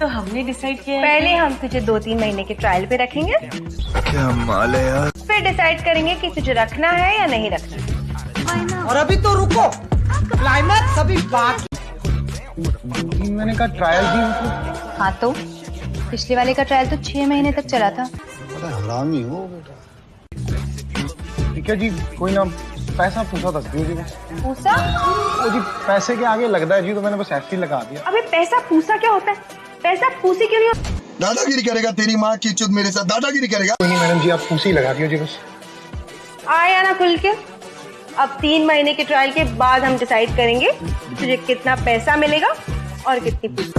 तो हमने डिसाइड किया पहले हम तुझे दो तीन महीने के ट्रायल पे रखेंगे। क्या माल है यार? फिर डिसाइड करेंगे कि तुझे रखना है या नहीं रखना और अभी तो रुको। क्लाइमैक्स अभी बाकी मैंने कहा ट्रायल दी मतलब हाँ तो पिछले वाले का ट्रायल तो छह महीने तक चला था। हरामी हो बेटा। ठीक है जी कोई ना पैसा पूछा था जी? पूसा वो जी पैसे के आगे लगता है जी तो मैंने बस ऐसे ही लगा दिया। अबे पैसा पूसा क्या होता है? पैसा फूसी क्यों नहीं होता दादागिरी करेगा तेरी माँ की चुत मेरे साथ। दादागिरी करेगा। नहीं मैडम जी आप फूसी लगा दियो जी बस। आया ना खुल के। अब तीन महीने के ट्रायल के बाद हम डिसाइड करेंगे तुझे कितना पैसा मिलेगा और कितनी पूसी